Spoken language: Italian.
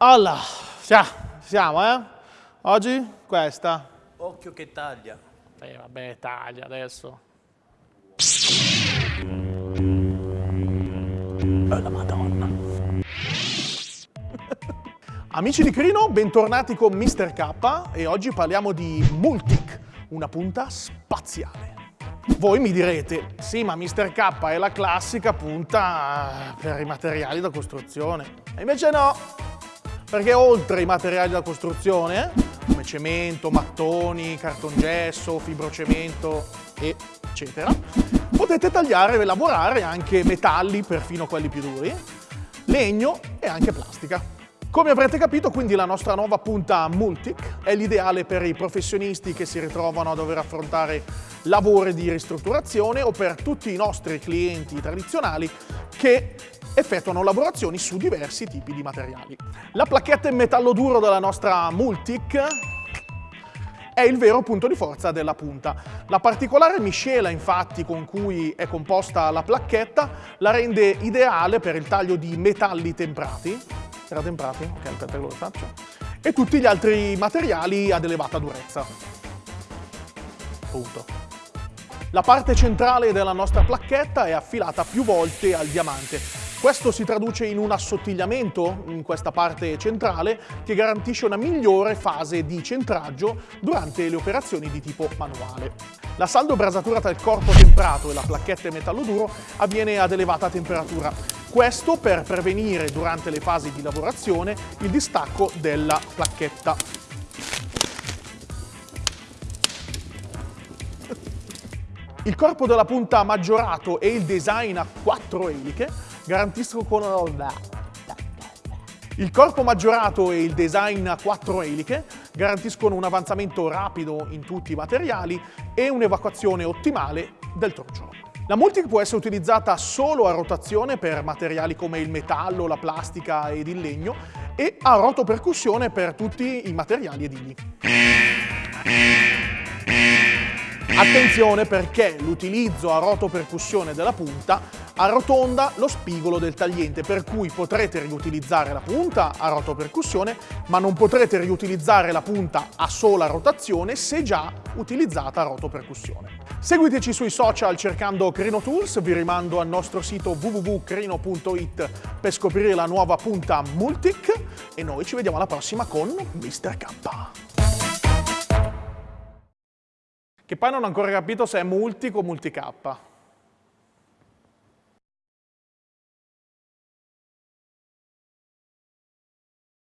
Allora, siamo, eh? Oggi questa. Occhio che taglia. Eh, vabbè, taglia adesso. Oh, la madonna. Amici di Crino, bentornati con Mr. K e oggi parliamo di Multic, una punta spaziale. Voi mi direte, sì ma Mr. K è la classica punta per i materiali da costruzione. E invece no, perché oltre ai materiali da costruzione, come cemento, mattoni, cartongesso, fibrocemento, eccetera, potete tagliare e lavorare anche metalli, perfino quelli più duri, legno e anche plastica. Come avrete capito, quindi la nostra nuova punta Multic è l'ideale per i professionisti che si ritrovano a dover affrontare lavori di ristrutturazione o per tutti i nostri clienti tradizionali che effettuano lavorazioni su diversi tipi di materiali. La placchetta in metallo duro della nostra Multic è il vero punto di forza della punta. La particolare miscela infatti con cui è composta la placchetta la rende ideale per il taglio di metalli temprati, era temprati? Ok, aspetta che lo faccio, e tutti gli altri materiali ad elevata durezza. Punto. La parte centrale della nostra placchetta è affilata più volte al diamante. Questo si traduce in un assottigliamento in questa parte centrale che garantisce una migliore fase di centraggio durante le operazioni di tipo manuale. La saldo brasatura tra il corpo temprato e la placchetta in metallo duro avviene ad elevata temperatura. Questo per prevenire durante le fasi di lavorazione il distacco della placchetta. Il corpo della punta maggiorato e il design a quattro eliche garantiscono il corpo maggiorato e il design a quattro eliche garantiscono un avanzamento rapido in tutti i materiali e un'evacuazione ottimale del trucciolo. La Multic può essere utilizzata solo a rotazione per materiali come il metallo, la plastica ed il legno e a rotopercussione per tutti i materiali edili. Attenzione perché l'utilizzo a rotopercussione della punta arrotonda lo spigolo del tagliente, per cui potrete riutilizzare la punta a rotopercussione, ma non potrete riutilizzare la punta a sola rotazione se già utilizzata a rotopercussione. Seguiteci sui social cercando Crino Tools, vi rimando al nostro sito www.crino.it per scoprire la nuova punta Multic e noi ci vediamo alla prossima con Mr. K. Che poi non ho ancora capito se è multi o multi K.